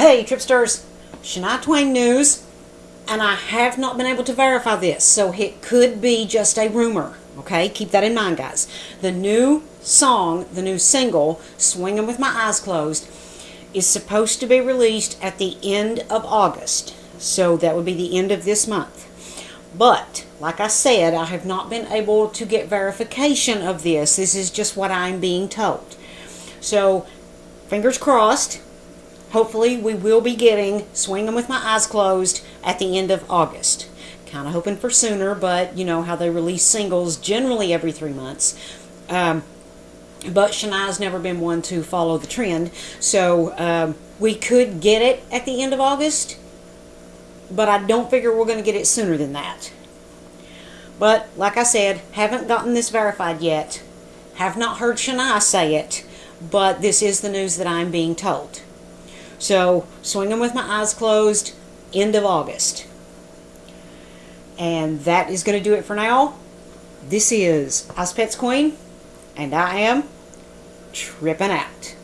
Hey, Tripsters, Shania Twain news, and I have not been able to verify this, so it could be just a rumor. Okay, keep that in mind, guys. The new song, the new single, Swinging with My Eyes Closed, is supposed to be released at the end of August. So that would be the end of this month. But, like I said, I have not been able to get verification of this. This is just what I'm being told. So, fingers crossed. Hopefully, we will be getting Swinging with My Eyes Closed at the end of August. Kind of hoping for sooner, but you know how they release singles generally every three months. Um, but Shania's never been one to follow the trend. So, um, we could get it at the end of August but I don't figure we're going to get it sooner than that. But, like I said, haven't gotten this verified yet. Have not heard Shania say it, but this is the news that I'm being told. So, swinging with my eyes closed, end of August. And that is going to do it for now. This is Ozpets Queen, and I am tripping out.